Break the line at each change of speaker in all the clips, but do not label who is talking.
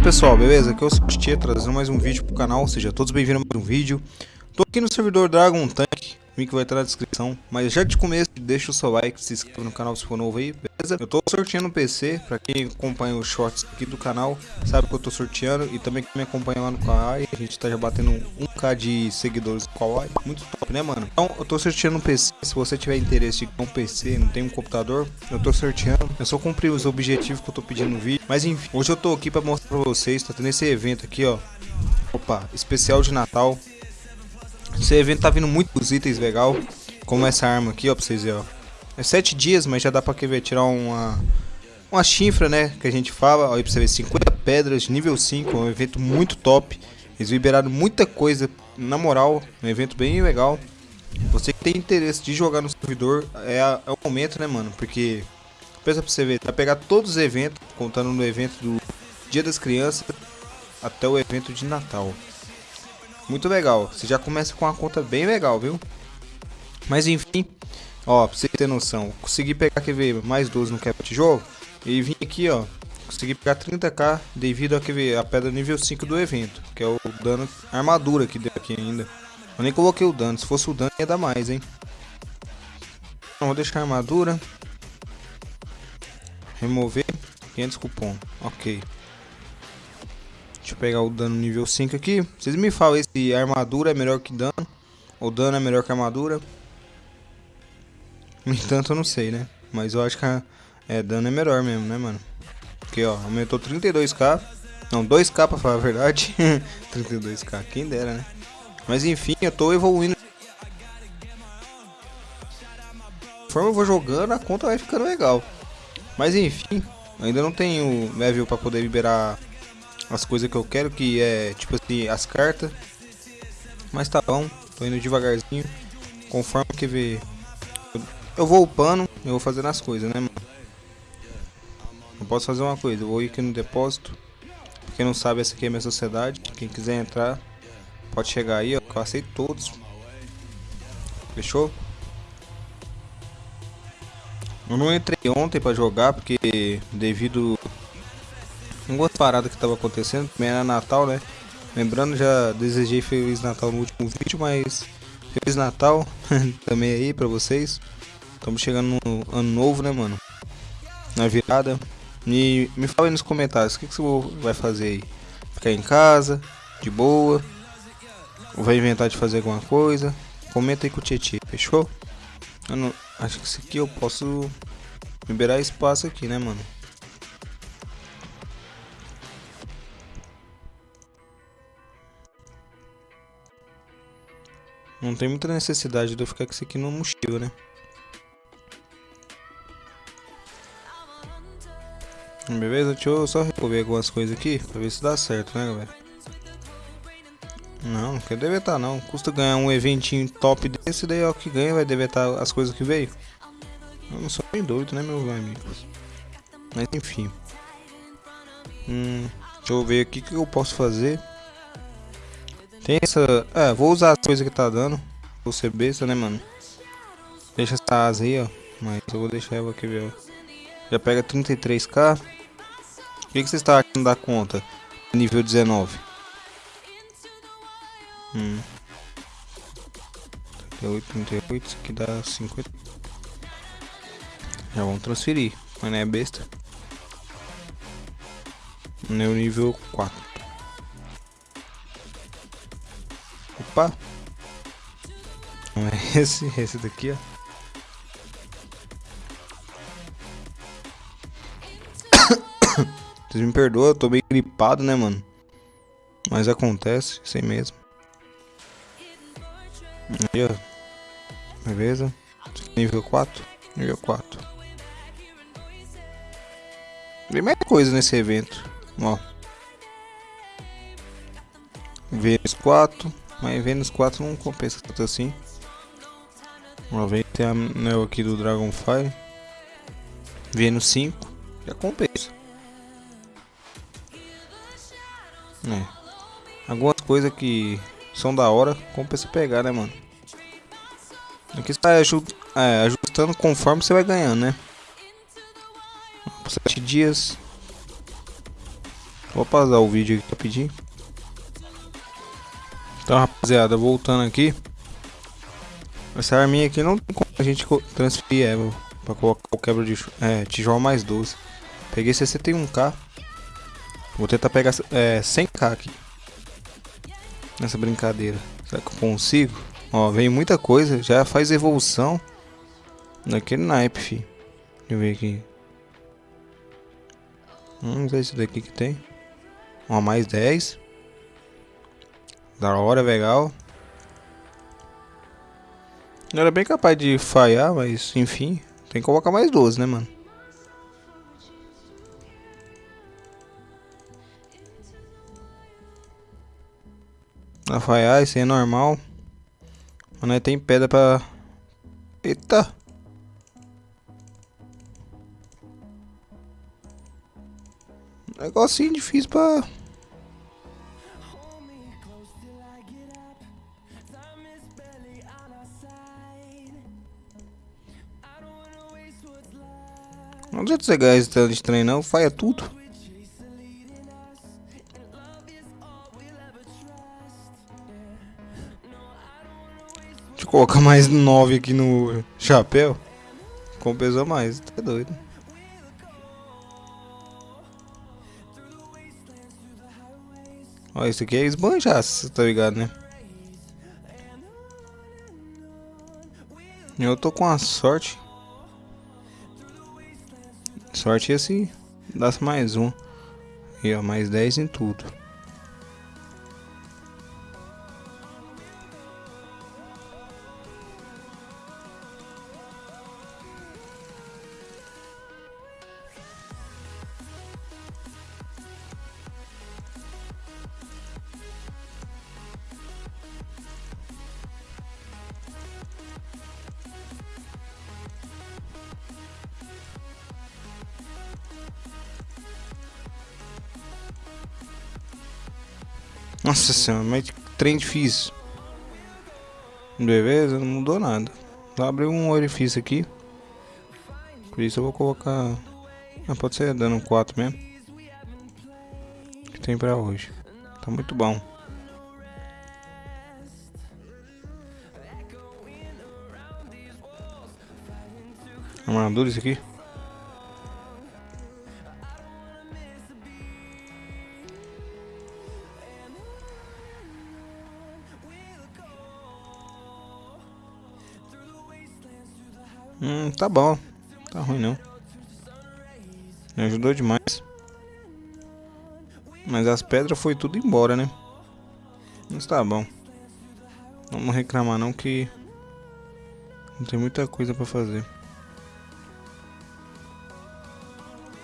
aí pessoal, beleza? Aqui é o Tia trazendo mais um vídeo pro canal, seja todos bem-vindos a mais um vídeo Tô aqui no servidor Dragon Tank, o link vai estar na descrição. Mas já de começo, deixa o seu like, se inscreva no canal se for novo aí, beleza? Eu tô sorteando um PC, pra quem acompanha os shorts aqui do canal Sabe que eu tô sorteando. E também quem me acompanha lá no Kawaii A gente tá já batendo 1k de seguidores no Kawaii, muito top né mano? Então eu tô sorteando um PC, se você tiver interesse ter um PC, não tem um computador Eu tô sorteando, eu só cumpri os objetivos que eu tô pedindo no vídeo. Mas enfim, hoje eu tô aqui pra mostrar pra vocês, tá tendo esse evento aqui ó. Opa, especial de Natal esse evento tá vindo muitos itens legal, como essa arma aqui, ó, pra vocês verem, ó. É 7 dias, mas já dá pra ver, tirar uma uma chifra, né, que a gente fala, ó, aí pra você ver, 50 pedras, nível 5, um evento muito top. Eles liberaram muita coisa, na moral, um evento bem legal. Você que tem interesse de jogar no servidor, é, a, é o momento, né, mano, porque, pensa pra você ver, vai pegar todos os eventos, contando no evento do Dia das Crianças, até o evento de Natal. Muito legal. Você já começa com uma conta bem legal, viu? Mas enfim, ó, pra você ter noção, consegui pegar, quer ver, mais 12 no cap de jogo. E vim aqui, ó, consegui pegar 30k devido a, quer ver, a pedra nível 5 do evento. Que é o dano, armadura que deu aqui ainda. Eu nem coloquei o dano, se fosse o dano ia dar mais, hein. Então, vou deixar a armadura. Remover 500 cupom, ok. Deixa eu pegar o dano nível 5 aqui. Vocês me falam se armadura é melhor que dano. Ou dano é melhor que armadura. No entanto, eu não sei, né? Mas eu acho que a, é, dano é melhor mesmo, né, mano? Porque, ó, aumentou 32k. Não, 2k pra falar a verdade. 32k, quem dera, né? Mas enfim, eu tô evoluindo. Conforme eu vou jogando, a conta vai ficando legal. Mas enfim, ainda não tenho level pra poder liberar as coisas que eu quero, que é tipo assim, as cartas. Mas tá bom, tô indo devagarzinho. Conforme que vê. Eu vou upando, eu vou fazendo as coisas, né, mano? Eu posso fazer uma coisa, eu vou ir aqui no depósito. Quem não sabe, essa aqui é a minha sociedade. Quem quiser entrar, pode chegar aí, ó. Eu aceito todos. Fechou? Eu não entrei ontem pra jogar, porque devido algumas paradas que tava acontecendo, também era Natal, né? Lembrando, já desejei Feliz Natal no último vídeo, mas Feliz Natal também aí pra vocês. Estamos chegando no ano novo, né, mano? Na virada. E me fala aí nos comentários, o que, que você vai fazer aí? Ficar em casa, de boa? Ou vai inventar de fazer alguma coisa? Comenta aí com o Tietchan, fechou? Não, acho que isso aqui eu posso liberar espaço aqui, né, mano? Não tem muita necessidade de eu ficar com isso aqui no mochila, né? Beleza? Deixa eu só remover algumas coisas aqui pra ver se dá certo, né, galera? Não, não quer deletar não. Custa ganhar um eventinho top desse, daí ó, que ganha vai deletar as coisas que veio. Eu não sou bem doido, né, meus amigos? Mas enfim. Hum, deixa eu ver aqui o que eu posso fazer. Tem essa... É, vou usar as coisas que tá dando. Vou ser besta, né, mano? Deixa essa asa aí, ó. Mas eu vou deixar ela aqui, velho. Já pega 33k. O que, que você está não dá conta? Nível 19. Hum. 38, 38. Isso aqui dá 50. Já vamos transferir. Mas não é besta. No nível 4. Opa! Não é esse, esse daqui, ó. Vocês me perdoam, eu tô meio gripado, né, mano? Mas acontece, sem mesmo. Aí, ó. Beleza. Nível 4. Nível 4. Tem mais coisa nesse evento. Ó. Vênus 4. Mas Vênus 4 não compensa tanto assim. Uma vez tem a aqui do Dragonfire. Vênus 5. Já compensa. É. Algumas coisas que são da hora, compensa pegar, né, mano? Aqui está é, ajustando conforme você vai ganhando, né? Por 7 dias. Vou pausar o vídeo aqui rapidinho. Então, rapaziada, voltando aqui. Essa arminha aqui não tem como a gente transferir ela pra colocar o quebra de é, tijolo mais 12. Peguei 61k. Vou tentar pegar é, 100k aqui. Nessa brincadeira. Será que eu consigo? Ó, veio muita coisa. Já faz evolução. Naquele naipe, fi. Deixa eu ver aqui. Vamos ver isso daqui que tem. Ó, mais 10. Da hora, legal. Não era bem capaz de falhar, mas enfim. Tem que colocar mais 12, né, mano? Falhar, isso aí é normal. Mas não tem pedra pra... Eita! Negocinho difícil pra... Não adianta você ganhar esse de trem não, faia tudo. Deixa eu colocar mais 9 aqui no chapéu. Compensou mais, tá doido. Ó, isso aqui é esbanjaço, tá ligado, né? Eu tô com a sorte Sorte esse dá mais um. E ó, mais 10 em tudo. Nossa senhora, mas trem difícil. Beleza, não mudou nada. Só abriu um orifício aqui. Por isso eu vou colocar... Ah, pode ser dando 4 mesmo. Que tem pra hoje. Tá muito bom. Armadura isso aqui. Hum, tá bom. Tá ruim não. Me ajudou demais. Mas as pedras foi tudo embora, né? Mas tá bom. Vamos reclamar não que... Não tem muita coisa pra fazer.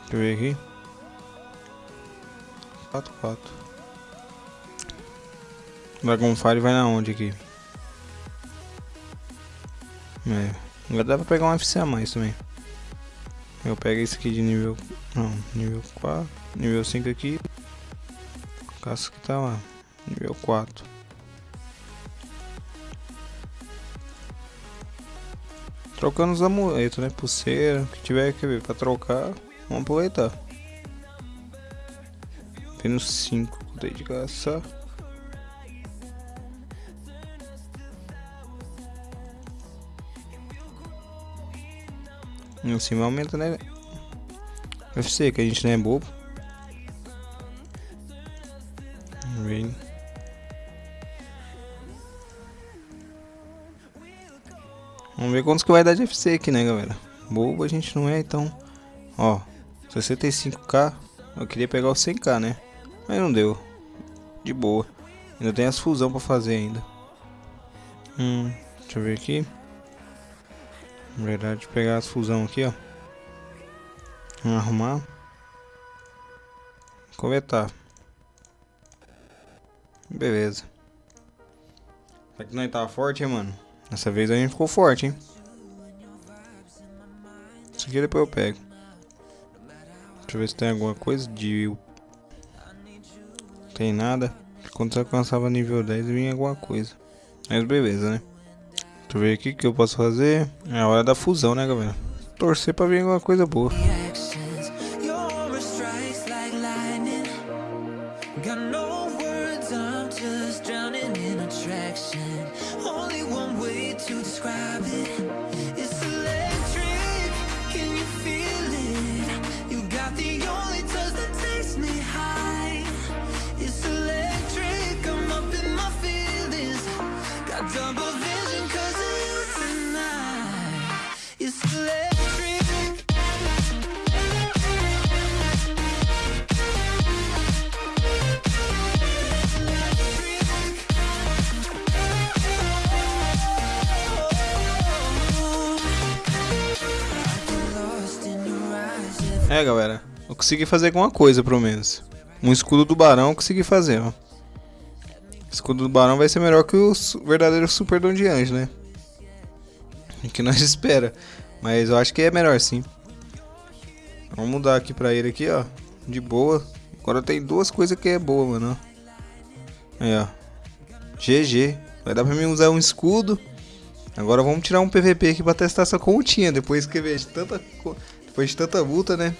Deixa eu ver aqui. 4, 4. Dragonfire vai na onde aqui? É. Agora dá pra pegar um FC a mais também. Eu pego esse aqui de nível... Não, nível 4. Nível 5 aqui. Caça que tá lá. Nível 4. Trocando os amuletos, né? Pulseira. que tiver que ver pra trocar. Vamos aproveitar. Menos 5. Dei de caçar. Cima aumenta, né? UFC, que a gente não é bobo. Vamos ver quantos que vai dar de FC aqui, né, galera? Bobo a gente não é, então... Ó, 65k. Eu queria pegar o 100k, né? Mas não deu. De boa. Ainda tem as fusão pra fazer ainda. Hum, deixa eu ver aqui. Na verdade, pegar as fusão aqui, ó. Vamos arrumar. Coletar. Beleza. Será que nós tava forte, hein, mano? Dessa vez a gente ficou forte, hein? Isso aqui depois eu pego. Deixa eu ver se tem alguma coisa de... Tem nada. Quando você alcançava nível 10 vinha alguma coisa. Mas beleza, né? Deixa eu ver aqui o que eu posso fazer. É a hora da fusão, né, galera? Torcer pra vir alguma coisa boa.
Only one way to describe it.
É, galera. Eu consegui fazer alguma coisa, pelo menos. Um escudo do barão eu consegui fazer, ó. Escudo do barão vai ser melhor que o verdadeiro super dom de anjo, né? O que nós espera. Mas eu acho que é melhor sim. Vamos mudar aqui pra ele aqui, ó. De boa. Agora tem duas coisas que é boa, mano. Aí, ó. GG. Vai dar pra mim usar um escudo. Agora vamos tirar um PVP aqui pra testar essa continha. Depois que vejo tanta. Depois de tanta luta, né?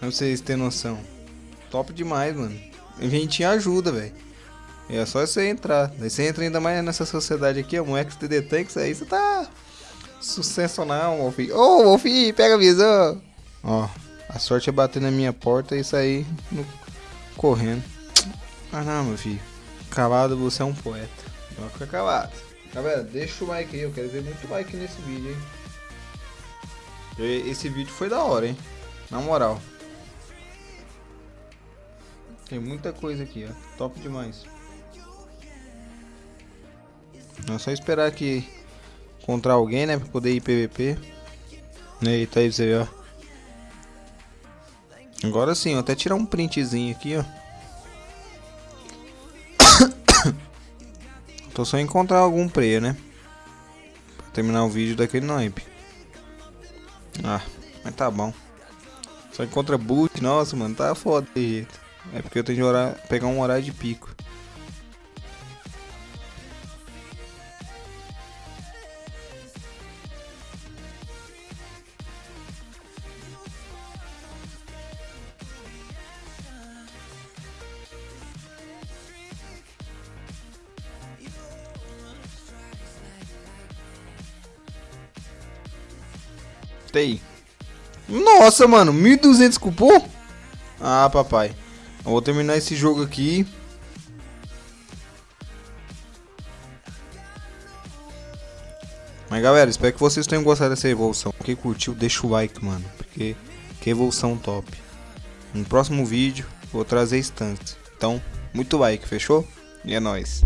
Pra vocês terem noção. Top demais, mano. Inventinho ajuda, velho. É só você entrar. Daí você entra ainda mais nessa sociedade aqui, ó. Um XTD Tanks, aí você tá. Sucessional, Wolfi. Ô, Wolfi, pega a visão. Ó, a sorte é bater na minha porta e sair no- correndo. Ah, não, meu filho. Calado, você é um poeta. Vai ficar calado. Galera, deixa o like aí. Eu quero ver muito like nesse vídeo, hein. Esse vídeo foi da hora, hein. Na moral. Tem muita coisa aqui, ó. Top demais. É só esperar aqui encontrar alguém, né? Pra poder ir PVP. Eita, aí você, ó. Agora sim, ó, até tirar um printzinho aqui, ó. Tô só encontrar algum player, né? Pra terminar o vídeo daquele naipe. Ah, mas tá bom. Só encontra boot, nossa, mano, tá foda jeito. É porque eu tenho que pegar um horário de pico. Nossa, mano, 1200 cupom? Ah, papai. Eu vou terminar esse jogo aqui. Mas galera, espero que vocês tenham gostado dessa evolução. Quem curtiu, deixa o like, mano. Porque que evolução top. No próximo vídeo, vou trazer instância. Então, muito like, fechou? E é nóis.